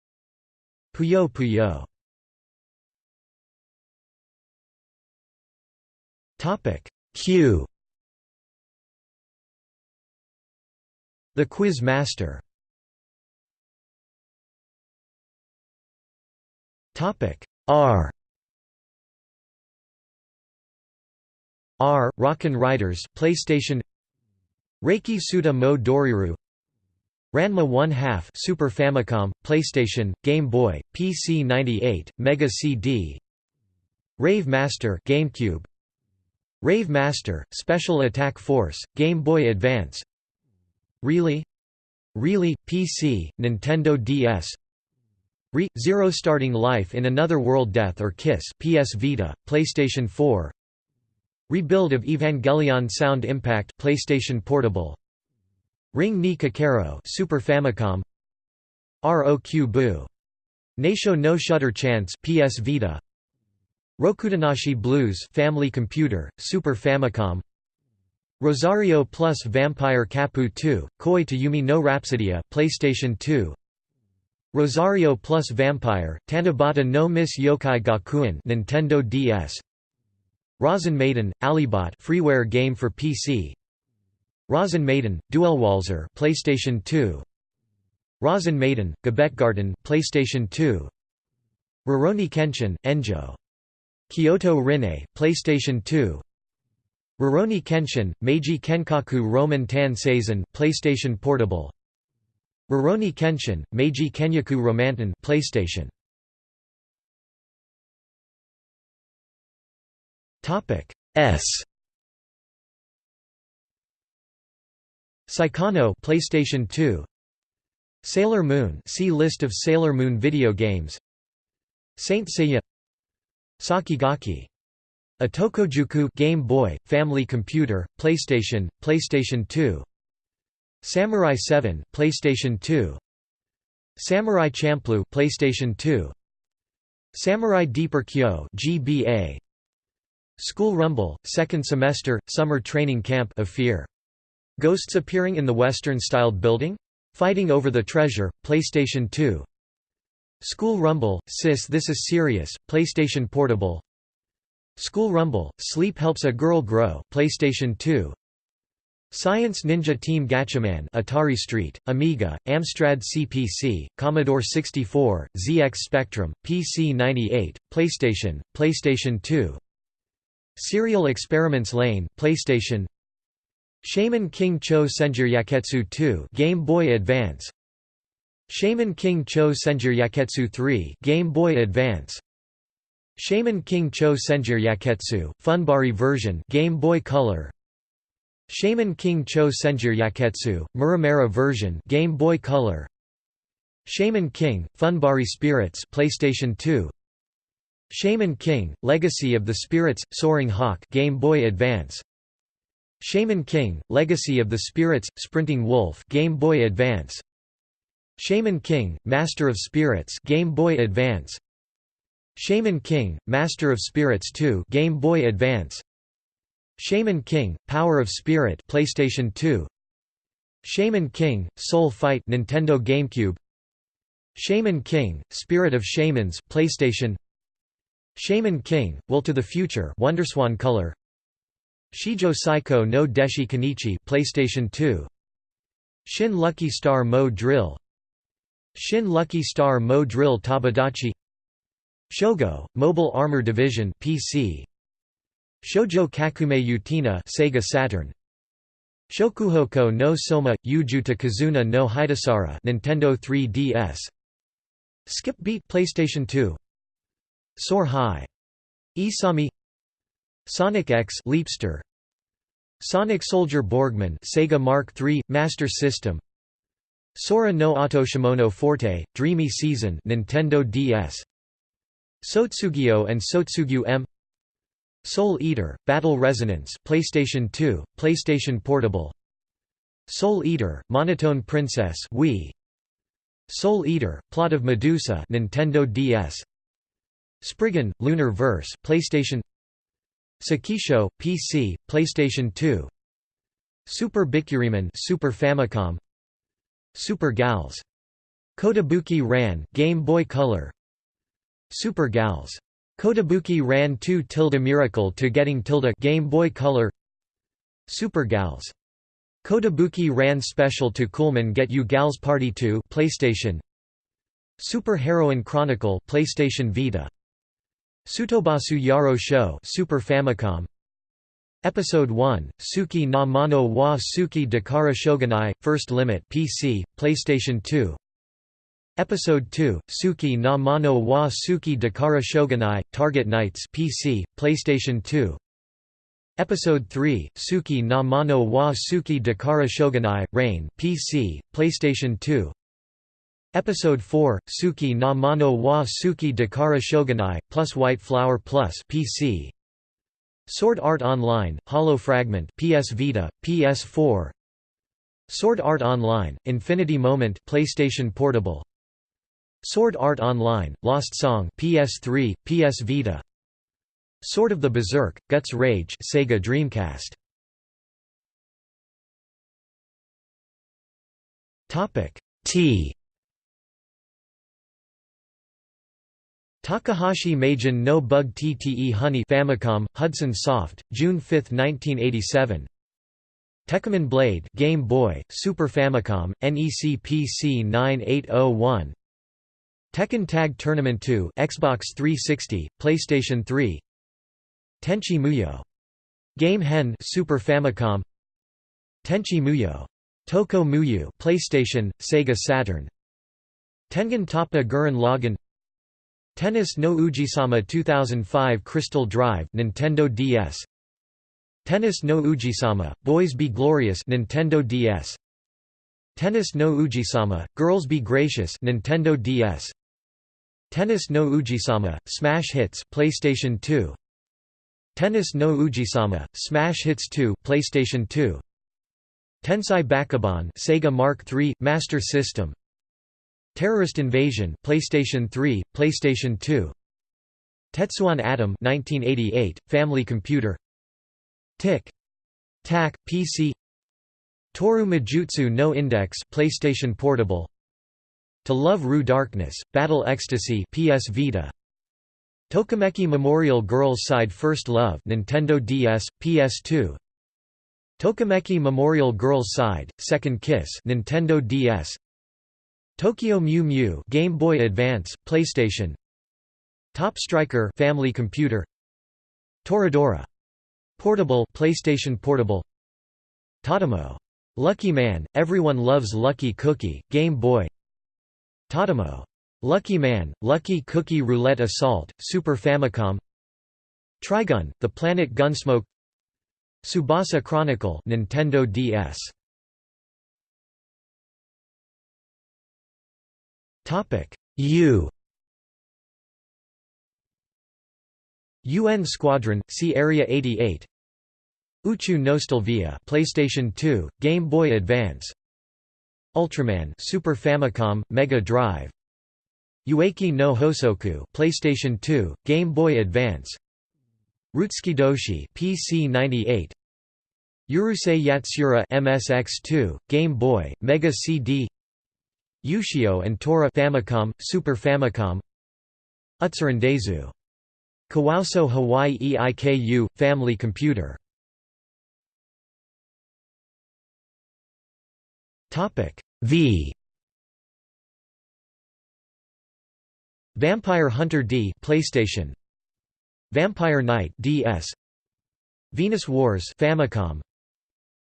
Puyo Puyo. Q. The Quiz Master. R R. Rockin' Riders PlayStation. Reiki Suda Mo Doriru. Ranma 1 2 Super Famicom, PlayStation, Game Boy, PC 98, Mega CD Rave Master GameCube. Rave Master, Special Attack Force, Game Boy Advance. Really? Really, PC, Nintendo DS Re – Zero Starting Life in Another World Death or Kiss PS Vita, PlayStation 4 Rebuild of Evangelion Sound Impact PlayStation Portable. Ring ni Kakero Super Famicom. ROQ Boo Naisho no Shutter Chance PS Vita. Rokudenashi Blues Family Computer Super Famicom. Rosario Plus Vampire Kapu 2 Koi to Yumi no Rhapsodia PlayStation 2 Rosario Plus Vampire Tanabata no Miss Yokai Gakuen Nintendo DS Rozen Maiden, Alibot freeware game for PC. Rozen Maiden, Duelwalzer PlayStation 2. Rozen Maiden, Gebetgarten PlayStation 2. Rurouni Kenshin, Enjo. Kyoto Rinne, PlayStation 2. Rurouni Kenshin, Meiji Kenkaku Roman Tan Seisen PlayStation Portable. Rurouni Kenshin, Meiji Kenkaku Romantan PlayStation Topic S. Saikano PlayStation 2 Sailor Moon see list of Sailor Moon video games. Saint Seiya. Sakigaki a Game Boy, Family Computer, PlayStation, PlayStation 2 Samurai 7 PlayStation 2 Samurai Champloo PlayStation 2 Samurai Deeper Kyo GBA School Rumble Second Semester Summer Training Camp of Fear. Ghosts appearing in the Western-styled building? Fighting over the Treasure, PlayStation 2 School Rumble, Sis This Is Serious, PlayStation Portable. School Rumble, Sleep Helps a Girl Grow PlayStation 2 Science Ninja Team Gatchaman Atari Street, Amiga, Amstrad CPC, Commodore 64, ZX Spectrum, PC 98, PlayStation, PlayStation 2 Serial Experiments Lain PlayStation. Shaman King Cho Senjir Yaketsu 2 Game Boy Advance. Shaman King Cho Senjir Yaketsu 3 Game Boy Advance. Shaman King Cho Senjur Yaketsu Funbari version Game Boy Color. Shaman King Cho Senjur Yaketsu Muramura version Game Boy Color. Shaman King Funbari Spirits PlayStation 2 Shaman King Legacy of the Spirits Soaring Hawk Game Boy Advance. Shaman King, Legacy of the Spirits, Sprinting Wolf Game Boy Advance. Shaman King, Master of Spirits Game Boy Advance. Shaman King, Master of Spirits 2 Game Boy Advance. Shaman King, Power of Spirit PlayStation 2 Shaman King, Soul Fight Nintendo GameCube. Shaman King, Spirit of Shamans PlayStation Shaman King, Will to the Future Wonderswan Color. Shijo Saiko no Deshi Kenichi PlayStation 2 Shin Lucky Star Mo Drill. Shin Lucky Star Mo Drill Tabadachi. Shogo Mobile Armor Division PC Shoujo Kakumei Utena Sega Saturn. Shokuhoko no Soma Yujuta Kazuna no Hidasara Nintendo 3DS Skip Beat PlayStation 2 Soar High. Isami Sonic X Leapster. Sonic Soldier Borgman Sega Mark III Master System. Sora no Otoshimono Forte Dreamy Season Nintendo DS Sotsugyo and Sotsugyu M. Soul Eater Battle Resonance PlayStation 2 PlayStation Portable. Soul Eater Monotone Princess Wii. Soul Eater Plot of Medusa Nintendo DS Spriggan Lunar Verse PlayStation Sakisho, PC, PlayStation 2 Super Bikkuriman Super Famicom Super Gals Kotobuki Ran Game Boy Color Super Gals Kotobuki Ran 2 tilde Miracle to Getting tilde Game Boy Color Super Gals Kotobuki Ran Special to Coolman Get You Gals Party 2 PlayStation Super Heroine Chronicle PlayStation Vita Sutobasu Yaro Show Super Famicom. Episode 1, Suki na Mono wa Suki Dakara Shogunai, First Limit PC, PlayStation 2 Episode 2, Suki na Mono wa Suki Dakara Shogunai, Target Knights PC, PlayStation 2 Episode 3, Suki na Mono wa Suki Dakara Shogunai, Rain PC, PlayStation 2 Episode 4, Suki na Mono wa Suki Dakara Shogunai, plus White Flower Plus PC. Sword Art Online, Hollow Fragment PS Vita, PS4 Sword Art Online, Infinity Moment PlayStation Portable. Sword Art Online, Lost Song PS3, PS Vita. Sword of the Berserk, Guts Rage Sega Dreamcast. T Takahashi Meijin no Bug TTE Honey Famicom, Hudson Soft, June 5, 1987 Tekkaman Blade Game Boy, Super Famicom, NEC PC 9801 Tekken Tag Tournament 2 Xbox 360, PlayStation 3 Tenchi Muyo. Game Hen Super Famicom. Tenchi Muyo. Toko Muyo PlayStation, Sega Saturn. Tengen Toppa Gurren Lagann Tennis no Oujisama 2005 Crystal Drive Nintendo DS Tennis no Oujisama Boys Be Glorious Nintendo DS Tennis no Oujisama Girls Be Gracious Nintendo DS Tennis no Oujisama, Smash Hits PlayStation 2 Tennis no Oujisama, Smash Hits 2 PlayStation 2 Tensai Bakabon Sega Mark III Master System Terrorist Invasion PlayStation 3 PlayStation 2 Tetsuwan Atom 1988 Family Computer. Tick Tac PC Toaru Majutsu no Index PlayStation Portable. To Love Ru Darkness Battle Ecstasy PS Vita. Tokimeki Memorial Girls Side First Love Nintendo DS PS2 Tokimeki Memorial Girls Side Second Kiss Nintendo DS Tokyo Mew Mew Game Boy Advance, PlayStation. Top Striker Family Computer. Toradora. Portable PlayStation Portable. Totemo. Lucky Man Everyone Loves Lucky Cookie Game Boy. Totemo. Lucky Man Lucky Cookie Roulette Assault Super Famicom. Trigun The Planet Gunsmoke. Tsubasa Chronicle Nintendo DS Topic. U. UN Squadron see Area 88 Uchu Nostalvia PlayStation 2 Game Boy Advance. Ultraman Super Famicom Mega Drive. Ueki no Hosoku PlayStation 2 Game Boy Advance. Rutsukidoshi PC 98 Urusei Yatsura MSX2 Game Boy Mega CD Ushio and Tora Famicom, Super Famicom Utsurandezu. Kawaso Hawaii EIKU, Family Computer. V. Vampire Hunter D PlayStation. Vampire Knight DS Venus Wars Famicom.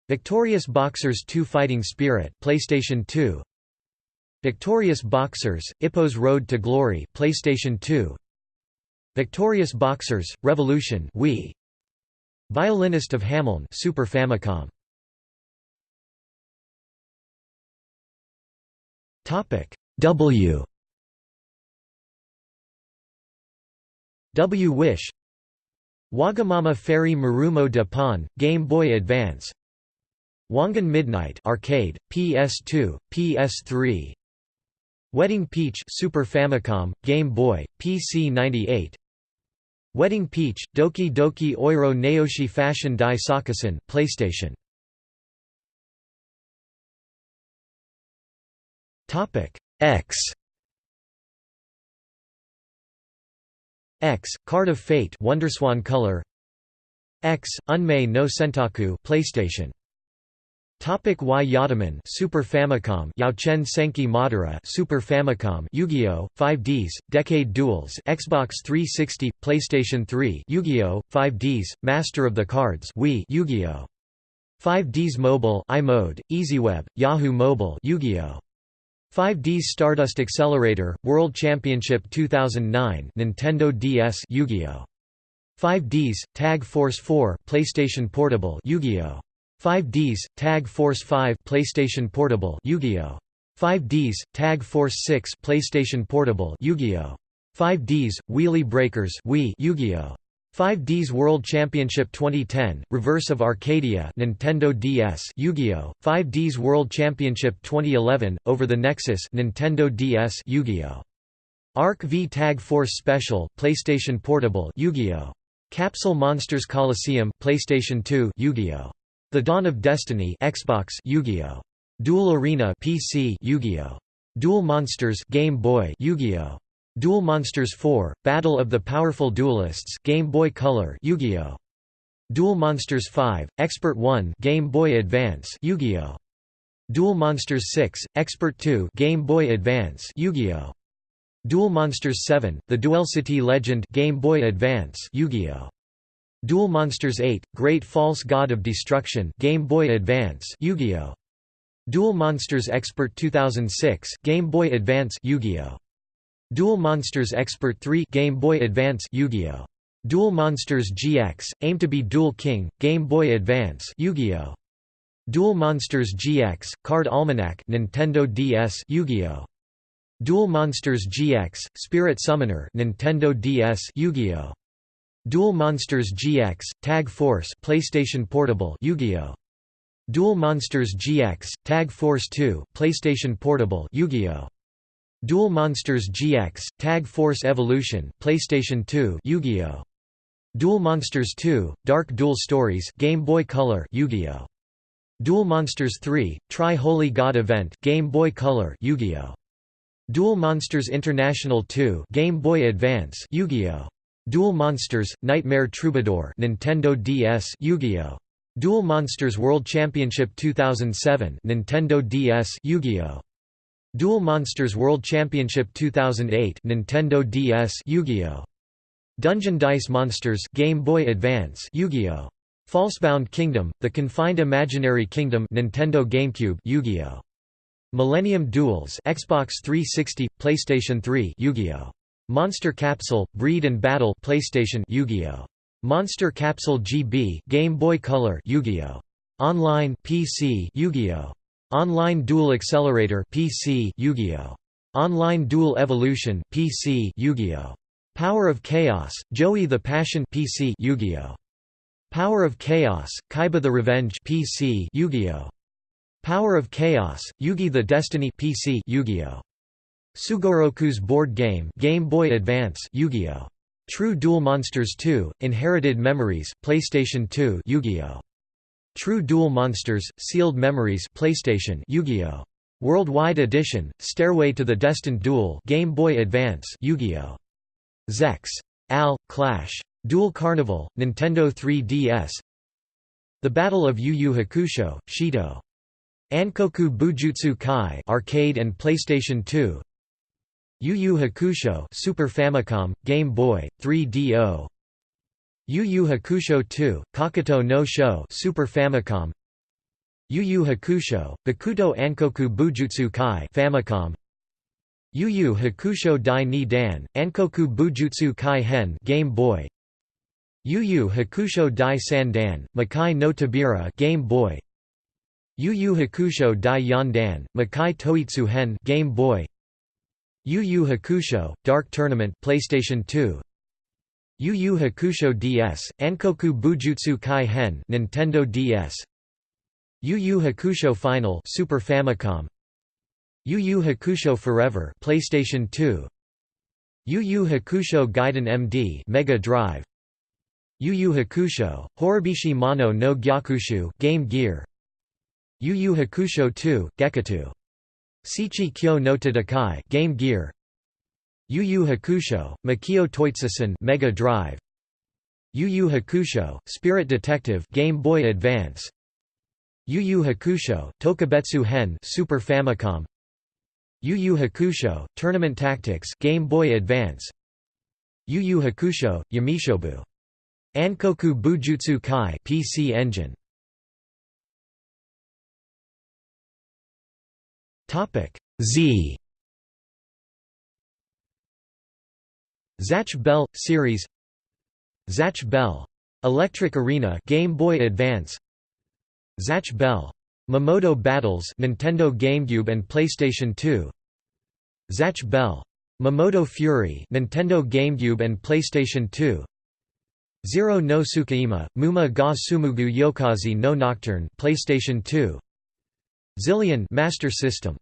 Victorious Boxers 2 Fighting Spirit PlayStation 2 Victorious Boxers, Ippo's Road to Glory PlayStation 2 Victorious Boxers, Revolution Wii. Violinist of Hameln Super Famicom. Topic W. W. Wish. Wagamama Fairy Marumo de Pon, Game Boy Advance. Wangan Midnight Arcade, PS2, PS3 Wedding Peach Super Famicom, Game Boy, PC 98 Wedding Peach, Doki Doki Oiro Naoshi Fashion Dai Sakusen PlayStation. X. X, Card of Fate Wonderswan Color. X, Unmei no Sentaku PlayStation Topic Y Yadaman Super Famicom Yaochen Senki Madara Super Famicom Yu-Gi-Oh 5Ds Decade Duels Xbox 360 PlayStation 3 Yu-Gi-Oh 5Ds Master of the Cards Wii Yu-Gi-Oh. 5Ds Mobile iMode EasyWeb Yahoo Mobile Yu-Gi-Oh. 5Ds Stardust Accelerator World Championship 2009 Nintendo DS Yu-Gi-Oh. 5Ds Tag Force 4 PlayStation Portable Yu-Gi-Oh 5Ds, Tag Force 5 PlayStation Portable Yu-Gi-Oh! 5Ds, Tag Force 6 PlayStation Portable Yu-Gi-Oh! 5Ds, Wheelie Breakers Wii Yu-Gi-Oh! 5Ds World Championship 2010, Reverse of Arcadia Nintendo DS Yu-Gi-Oh! 5Ds World Championship 2011, Over the Nexus Nintendo DS Yu-Gi-Oh! Arc V Tag Force Special PlayStation Portable Yu-Gi-Oh! Capsule Monsters Coliseum PlayStation 2 Yu-Gi-Oh! The Dawn of Destiny Xbox Yu-Gi-Oh! Duel Arena PC Yu-Gi-Oh! Duel Monsters Game Boy Yu-Gi-Oh! Duel Monsters 4 Battle of the Powerful Duelists Game Boy Color Yu-Gi-Oh! Duel Monsters 5 Expert 1 Game Boy Advance Yu-Gi-Oh! Duel Monsters 6 Expert 2 Game Boy Advance Yu-Gi-Oh! Duel Monsters 7 The Duel City Legend Game Boy Advance Yu-Gi-Oh! Duel Monsters 8, Great False God of Destruction Game Boy Advance Yu-Gi-Oh! Duel Monsters Expert 2006 Game Boy Advance Yu-Gi-Oh! Duel Monsters Expert 3 Game Boy Advance Yu-Gi-Oh! Duel Monsters GX, aim to be Duel King, Game Boy Advance Yu-Gi-Oh! Duel Monsters GX, Card Almanac Nintendo DS Yu-Gi-Oh! Duel Monsters GX Spirit Summoner Nintendo DS Yu-Gi-Oh Duel Monsters GX Tag Force PlayStation Portable Yu-Gi-Oh. Duel Monsters GX Tag Force 2 PlayStation Portable Yu-Gi-Oh. Duel Monsters GX Tag Force Evolution PlayStation 2 Yu-Gi-Oh. Duel Monsters 2 Dark Duel Stories Game Boy Color Yu-Gi-Oh. Duel Monsters 3 Tri-Holy God Event Game Boy Color Yu-Gi-Oh. Duel Monsters International 2 Game Boy Advance Yu-Gi-Oh! Duel Monsters Nightmare Troubadour Nintendo DS Yu-Gi-Oh! Duel Monsters World Championship 2007 Nintendo DS Yu-Gi-Oh! Duel Monsters World Championship 2008 Nintendo DS Yu-Gi-Oh! Dungeon Dice Monsters Game Boy Advance Yu-Gi-Oh! Falsebound Kingdom The Confined Imaginary Kingdom Nintendo GameCube Yu-Gi-Oh! Millennium Duels Xbox 360, PlayStation 3 Yu-Gi-Oh! Monster Capsule, Breed and Battle PlayStation Yu-Gi-Oh! Monster Capsule GB Game Boy Color Yu-Gi-Oh! Online PC Yu-Gi-Oh! Online Dual Accelerator PC Yu-Gi-Oh! Online Dual Evolution PC Yu-Gi-Oh! Power of Chaos, Joey the Passion PC Yu-Gi-Oh! Power of Chaos, Kaiba the Revenge PC Yu-Gi-Oh! Power of Chaos, Yugi the Destiny PC Yu-Gi-Oh! Sugoroku's board game Game Boy Advance Yu-Gi-Oh! True Duel Monsters 2, Inherited Memories, PlayStation 2 Yu-Gi-Oh! True Duel Monsters, Sealed Memories PlayStation Yu-Gi-Oh! Worldwide Edition, Stairway to the Destined Duel Game Boy Advance Yu-Gi-Oh! Zex. Al, Clash. Duel Carnival, Nintendo 3DS The Battle of Yu Yu Hakusho, Shito Ankoku Bujutsu Kai arcade and PlayStation 2 Yu Yu Hakusho Super Famicom, Game Boy, 3DO Yu Yu Hakusho 2, Kakuto no Sho Super Famicom. Yu Yu Hakusho, Bakuto Ankoku Bujutsu Kai Famicom. Yu Yu Hakusho Dai Ni Dan, Ankoku Bujutsu Kai Hen Game Boy. Yu Yu Hakusho Dai San Dan, Makai no Tobira Game Boy. Yu Yu Hakusho Dai Yon Dan, Makai Toitsu Hen Game Boy Yu Yu Hakusho, Dark Tournament PlayStation 2 Yu Yu Hakusho DS, Ankoku Bujutsu Kai Hen Nintendo DS Yu Yu Hakusho Final Super Famicom. Yu Yu Hakusho Forever PlayStation 2 Yu Yu Hakusho Gaiden MD Mega Drive. Yu Yu Hakusho, Horobishi Mono no Gyakushu Game Gear. Yu Yu Hakusho 2, Gekatu. Shichi Kyo no Tatakai Game Gear. Yu Yu Hakusho, Makio Toitsusen Mega Drive. Yu Yu Hakusho, Spirit Detective Game Boy Advance. Yu Yu Hakusho, Tokubetsu Hen Super Famicom. Yu Yu Hakusho, Tournament Tactics Game Boy Advance. Yu Yu Hakusho, Yamishobu. Ankoku Bujutsu Kai PC Engine. Topic Z. Zatch Bell series. Zatch Bell Electric Arena Game Boy Advance. Zatch Bell Mamodo Battles Nintendo GameCube and PlayStation 2 Zatch Bell Mamodo Fury Nintendo GameCube and PlayStation 2 Zero no Tsukaima Muma ga Tsumugu Yokaze no Nocturne PlayStation 2 Zillion Master System.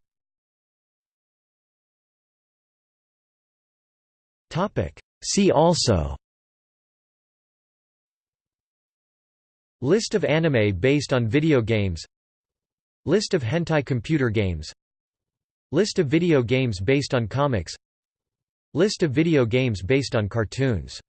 Topic. See also. List of anime based on video games. List of hentai computer games. List of video games based on comics. List of video games based on cartoons